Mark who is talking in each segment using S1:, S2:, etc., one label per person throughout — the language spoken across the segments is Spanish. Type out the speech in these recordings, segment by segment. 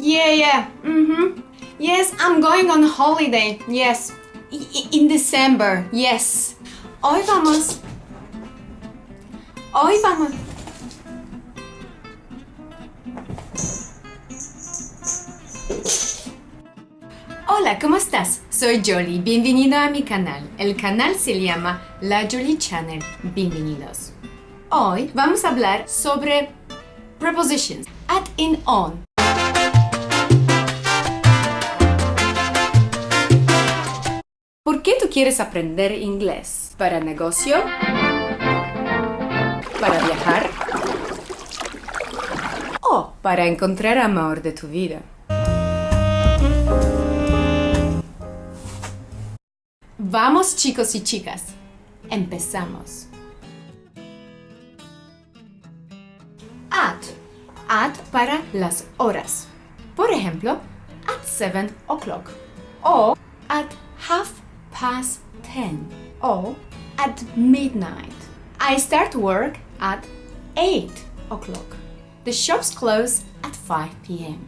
S1: Yeah, yeah. Mm-hmm. Yes, I'm going on holiday. Yes. In December. Yes. Hoy vamos. Hoy vamos. Hola, ¿cómo estás? Soy Jolie, bienvenido a mi canal. El canal se llama La Jolie Channel. Bienvenidos. Hoy vamos a hablar sobre prepositions at in on. ¿Por qué tú quieres aprender inglés? ¿Para negocio? ¿Para viajar? ¿O para encontrar amor de tu vida? Vamos chicos y chicas, empezamos. At. At para las horas. Por ejemplo, at 7 o'clock. O at past 10. or at midnight. I start work at 8 o'clock. The shops close at 5 p.m.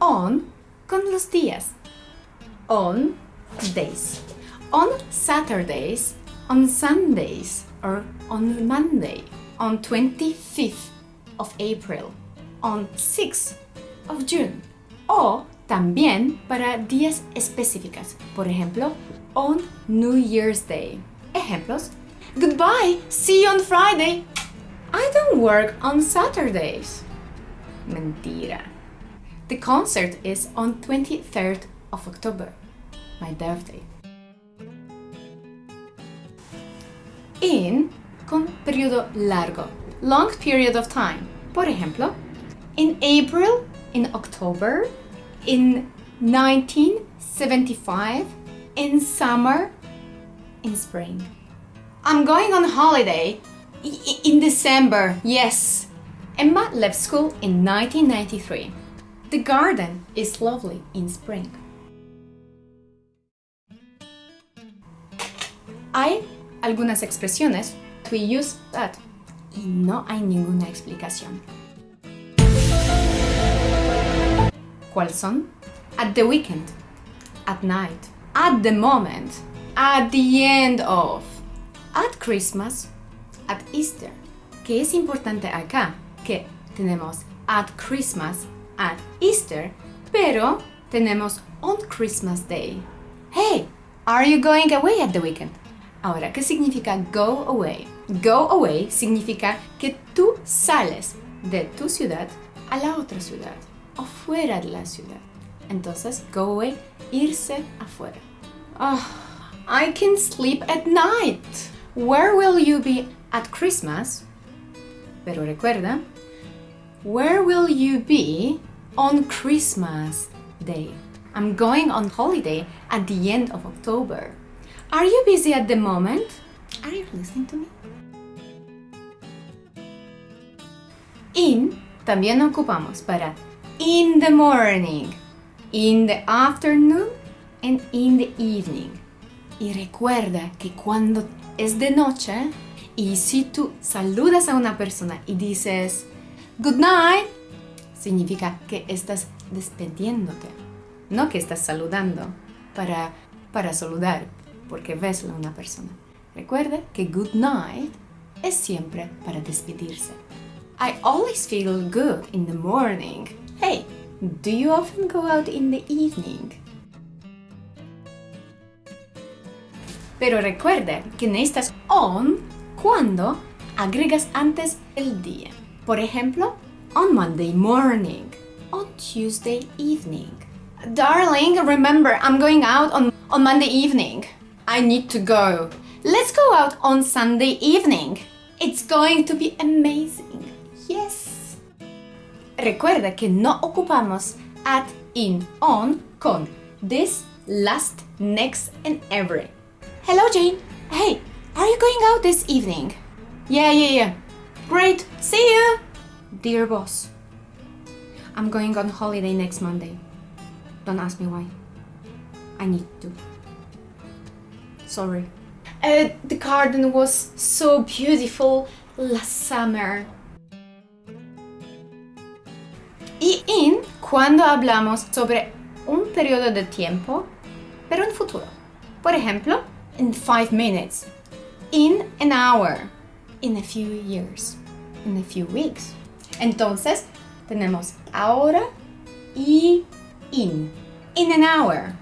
S1: On con los días. On days. On Saturdays, on Sundays, or on Monday, on 25th of April, on 6th of June. O también para días específicas. Por ejemplo, on New Year's Day. Ejemplos. Goodbye, see you on Friday. I don't work on Saturdays. Mentira. The concert is on 23rd of October, my birthday. In con periodo largo, long period of time. Por ejemplo, in April, in October, in 1975, in summer, in spring. I'm going on holiday in December, yes. Emma left school in 1993. The garden is lovely in spring. Hay algunas expresiones we use that y no hay ninguna explicación. ¿Cuáles son? At the weekend, at night, at the moment, at the end of, at Christmas, at Easter. ¿Qué es importante acá? Que tenemos at Christmas, at Easter, pero tenemos on Christmas Day. Hey, are you going away at the weekend? Ahora, ¿qué significa go away? Go away significa que tú sales de tu ciudad a la otra ciudad o fuera de la ciudad. Entonces, go away, irse afuera. Oh, I can sleep at night. Where will you be at Christmas? Pero recuerda, where will you be on Christmas Day? I'm going on holiday at the end of October. Are you busy at the moment? Are you listening to me? In también ocupamos para in the morning, in the afternoon and in the evening. Y recuerda que cuando es de noche y si tú saludas a una persona y dices good night, significa que estás despediéndote, no que estás saludando para, para saludar porque ves a una persona. Recuerda que good night es siempre para despedirse. I always feel good in the morning. Hey, do you often go out in the evening? Pero recuerda que necesitas on cuando agregas antes el día. Por ejemplo, on Monday morning, on Tuesday evening. Darling, remember, I'm going out on, on Monday evening. I need to go. Let's go out on Sunday evening. It's going to be amazing. Yes. Recuerda que no ocupamos at, in, on con this, last, next, and every. Hello, Jane. Hey, are you going out this evening? Yeah, yeah, yeah. Great. See you. Dear boss, I'm going on holiday next Monday. Don't ask me why. I need to. Sorry. Uh, the garden was so beautiful last summer. Cuando hablamos sobre un periodo de tiempo, pero en futuro. Por ejemplo, in five minutes, in an hour, in a few years, in a few weeks. Entonces, tenemos ahora y in. In an hour.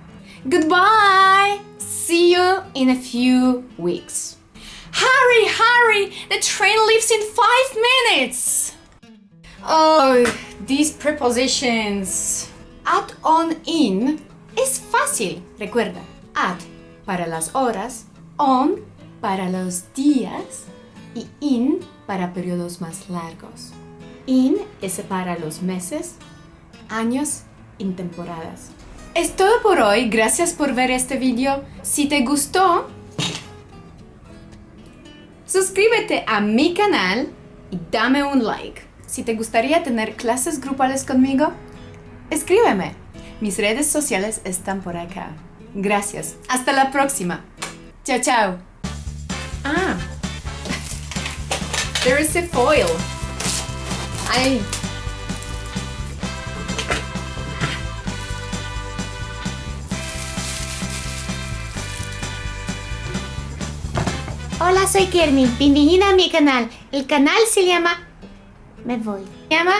S1: Goodbye! See you in a few weeks. Hurry, hurry! The train leaves in five minutes! Oh, these prepositions. Add on in es fácil. Recuerda, add para las horas, on para los días y in para periodos más largos. In es para los meses, años y temporadas. Es todo por hoy, gracias por ver este video. Si te gustó, suscríbete a mi canal y dame un like. Si te gustaría tener clases grupales conmigo, escríbeme. Mis redes sociales están por acá. Gracias. Hasta la próxima. Chao, chao. Ah. There is a foil. Ay.
S2: Hola, soy Kermin. Bienvenida a mi canal. El canal se llama... Me voy.
S1: Se llama...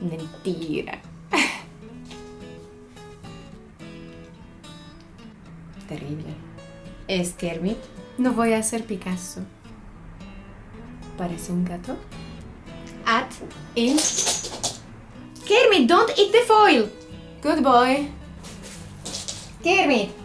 S1: Mentira. Terrible. Es Kermit. No voy a hacer Picasso. Parece un gato. At in. Kermit, don't eat the foil. Good boy. Kermit.